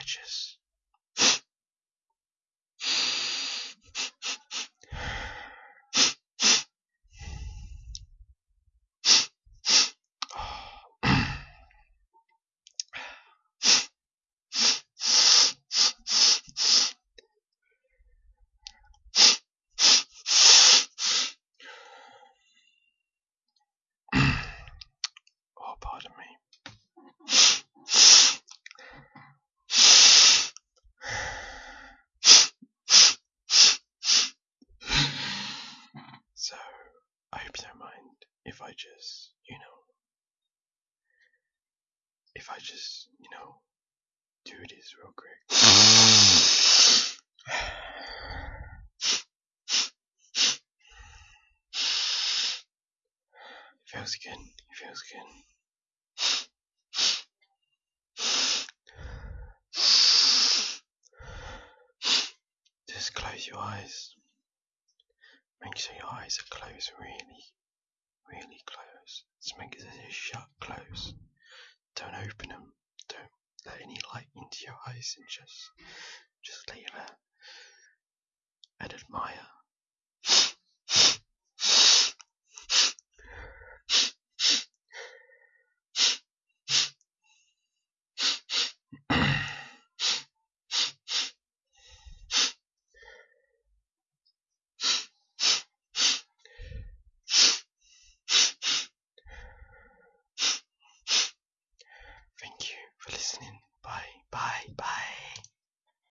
I So, I hope you don't mind if I just, you know, if I just, you know, do this real quick. It feels good. It feels good. Just close your eyes. Make sure your eyes are closed really, really close. Just make it shut close. Don't open them. Don't let any light into your eyes and just just leave it and admire listening. Bye, bye, bye.